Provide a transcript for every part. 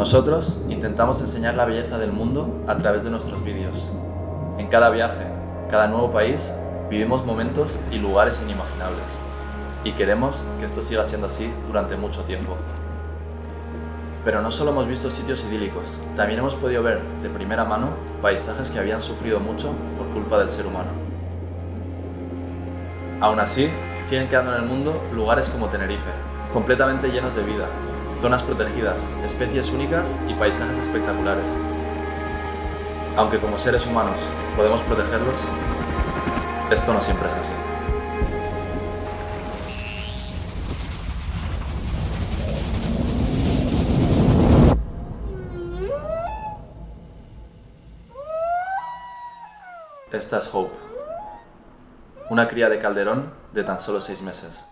Nosotros intentamos enseñar la belleza del mundo a través de nuestros vídeos. En cada viaje, cada nuevo país, vivimos momentos y lugares inimaginables. Y queremos que esto siga siendo así durante mucho tiempo. Pero no solo hemos visto sitios idílicos, también hemos podido ver de primera mano paisajes que habían sufrido mucho por culpa del ser humano. Aún así, siguen quedando en el mundo lugares como Tenerife, completamente llenos de vida, zonas protegidas, especies únicas y paisajes espectaculares. Aunque como seres humanos podemos protegerlos, esto no siempre es así. Esta es Hope, una cría de calderón de tan solo seis meses.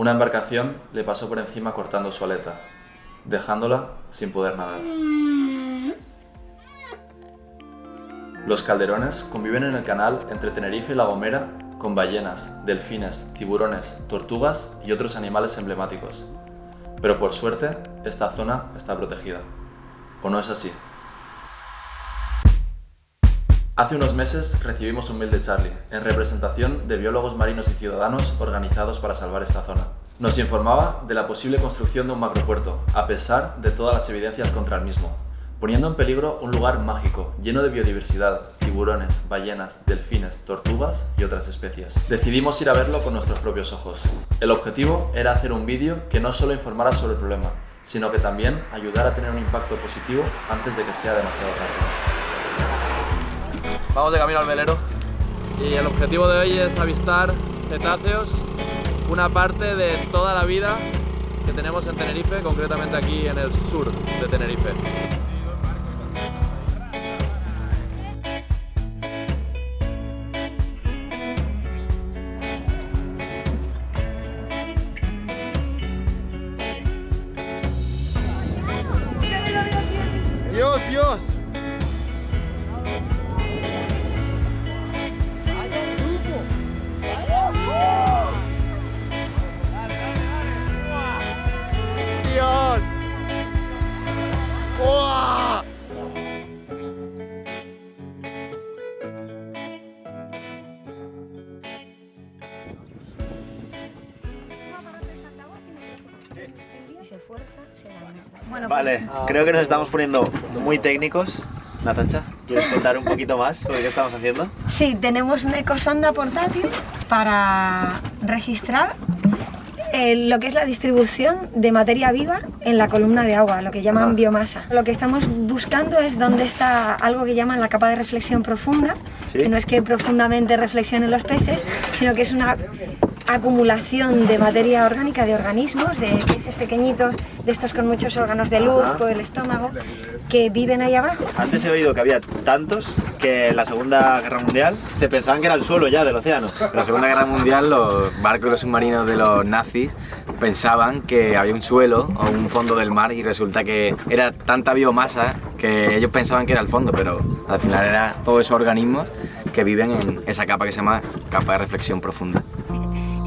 Una embarcación le pasó por encima cortando su aleta, dejándola sin poder nadar. Los calderones conviven en el canal entre Tenerife y La Gomera con ballenas, delfines, tiburones, tortugas y otros animales emblemáticos. Pero por suerte, esta zona está protegida. ¿O no es así? Hace unos meses recibimos un mail de Charlie, en representación de biólogos marinos y ciudadanos organizados para salvar esta zona. Nos informaba de la posible construcción de un macropuerto, a pesar de todas las evidencias contra el mismo, poniendo en peligro un lugar mágico, lleno de biodiversidad, tiburones, ballenas, delfines, tortugas y otras especies. Decidimos ir a verlo con nuestros propios ojos. El objetivo era hacer un vídeo que no solo informara sobre el problema, sino que también ayudara a tener un impacto positivo antes de que sea demasiado tarde. Vamos de camino al velero y el objetivo de hoy es avistar cetáceos, una parte de toda la vida que tenemos en Tenerife, concretamente aquí en el sur de Tenerife. Bueno, Vale, creo que nos estamos poniendo muy técnicos. Natacha, ¿quieres contar un poquito más sobre qué estamos haciendo? Sí, tenemos una ecosonda portátil para registrar eh, lo que es la distribución de materia viva en la columna de agua, lo que llaman biomasa. Lo que estamos buscando es dónde está algo que llaman la capa de reflexión profunda, Sí. que no es que profundamente reflexionen los peces, sino que es una acumulación de materia orgánica, de organismos, de peces pequeñitos, de estos con muchos órganos de luz por el estómago, que viven ahí abajo. Antes he oído que había tantos que en la Segunda Guerra Mundial se pensaban que era el suelo ya del océano. En la Segunda Guerra Mundial los barcos y los submarinos de los nazis pensaban que había un suelo o un fondo del mar y resulta que era tanta biomasa que ellos pensaban que era el fondo, pero al final era todos esos organismos que viven en esa capa que se llama capa de reflexión profunda.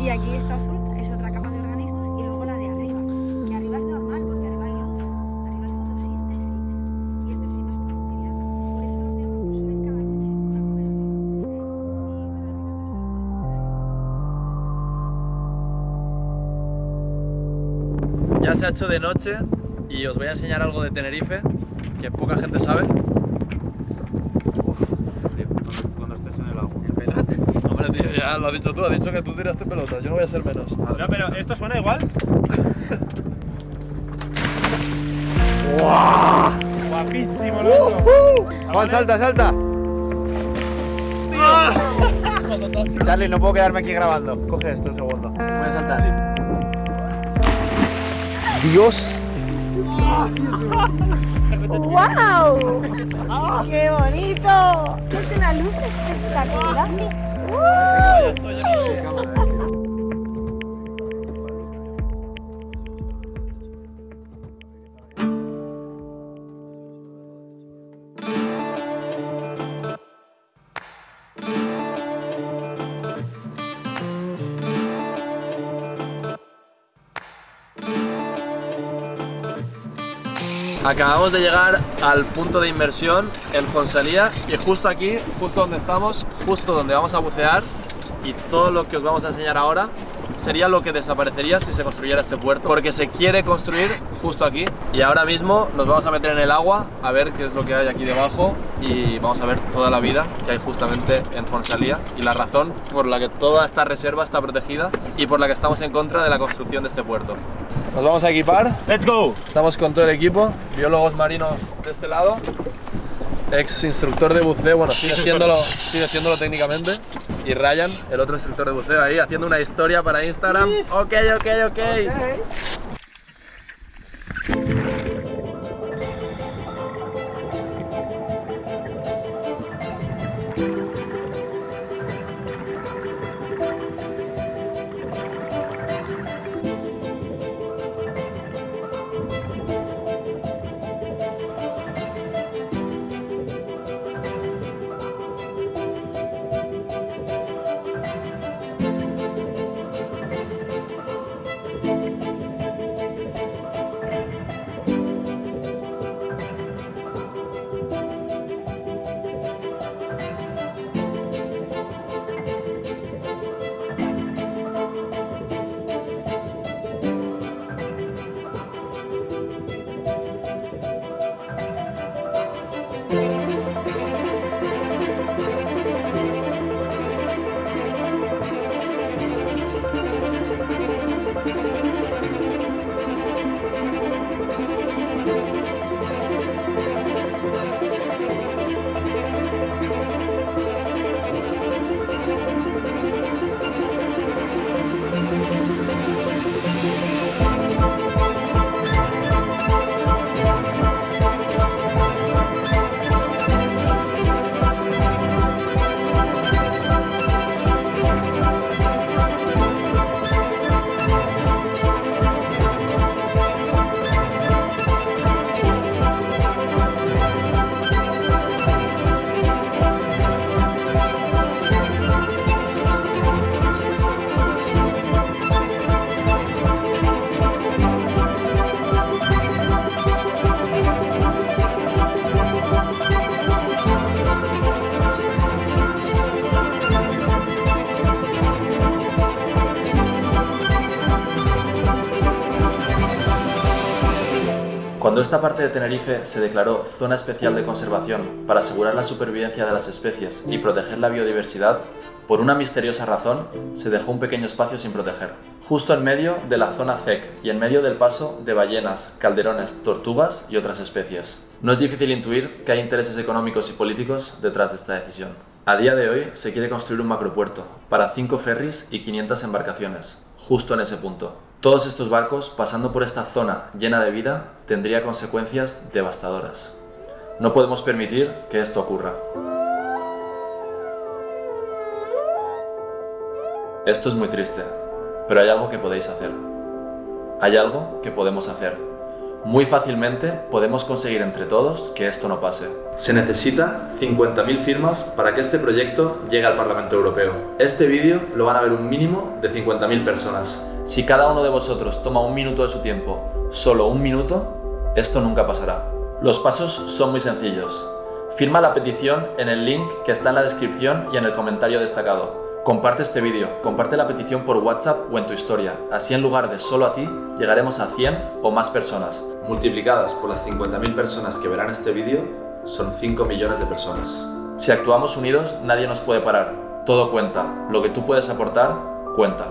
Y aquí esta azul es otra capa de organismos y luego la de arriba, que arriba es normal porque arriba hay luz, arriba es fotosíntesis y entonces hay más productividad. Por eso los de abajo suben cada noche Ya se ha hecho de noche y os voy a enseñar algo de Tenerife que poca gente sabe. Cuando estés en el agua. Hombre, tío, ya lo has dicho tú, has dicho que tú tiraste pelota, yo no voy a ser menos. No, pero ¿esto suena igual? Guapísimo, loco. Juan, salta, salta. Charlie, no puedo quedarme aquí grabando. Coge esto un segundo. Voy a saltar. Dios. ¡Wow! ¡Qué bonito! Es una luz espectacular. ¡Uh! Acabamos de llegar al punto de inmersión en Fonsalía y justo aquí, justo donde estamos, justo donde vamos a bucear y todo lo que os vamos a enseñar ahora sería lo que desaparecería si se construyera este puerto porque se quiere construir justo aquí y ahora mismo nos vamos a meter en el agua a ver qué es lo que hay aquí debajo y vamos a ver toda la vida que hay justamente en Fonsalía y la razón por la que toda esta reserva está protegida y por la que estamos en contra de la construcción de este puerto. Nos vamos a equipar, Let's go. estamos con todo el equipo, biólogos marinos de este lado, ex instructor de buceo, bueno, sigue siéndolo, sigue siéndolo técnicamente, y Ryan, el otro instructor de buceo ahí, haciendo una historia para Instagram. Ok, ok, ok. Cuando esta parte de Tenerife se declaró zona especial de conservación para asegurar la supervivencia de las especies y proteger la biodiversidad, por una misteriosa razón se dejó un pequeño espacio sin proteger, justo en medio de la zona ZEC y en medio del paso de ballenas, calderones, tortugas y otras especies. No es difícil intuir que hay intereses económicos y políticos detrás de esta decisión. A día de hoy se quiere construir un macropuerto para 5 ferries y 500 embarcaciones, justo en ese punto. Todos estos barcos pasando por esta zona llena de vida tendría consecuencias devastadoras. No podemos permitir que esto ocurra. Esto es muy triste, pero hay algo que podéis hacer. Hay algo que podemos hacer. Muy fácilmente podemos conseguir entre todos que esto no pase. Se necesita 50.000 firmas para que este proyecto llegue al Parlamento Europeo. Este vídeo lo van a ver un mínimo de 50.000 personas. Si cada uno de vosotros toma un minuto de su tiempo, solo un minuto, esto nunca pasará. Los pasos son muy sencillos. Firma la petición en el link que está en la descripción y en el comentario destacado. Comparte este vídeo, comparte la petición por WhatsApp o en tu historia. Así en lugar de solo a ti, llegaremos a 100 o más personas. Multiplicadas por las 50.000 personas que verán este vídeo, son 5 millones de personas. Si actuamos unidos, nadie nos puede parar. Todo cuenta. Lo que tú puedes aportar, cuenta.